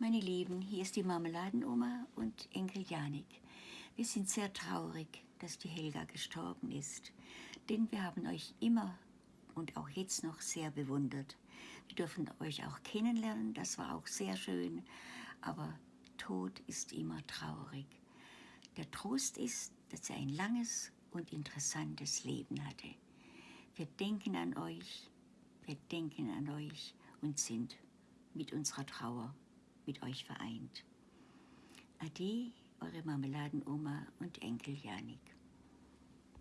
Meine Lieben, hier ist die Marmeladenoma und Enkel Janik. Wir sind sehr traurig, dass die Helga gestorben ist, denn wir haben euch immer und auch jetzt noch sehr bewundert. Wir dürfen euch auch kennenlernen, das war auch sehr schön, aber Tod ist immer traurig. Der Trost ist, dass er ein langes und interessantes Leben hatte. Wir denken an euch, wir denken an euch und sind mit unserer Trauer mit euch vereint. Ade, eure Marmeladenoma und Enkel Janik.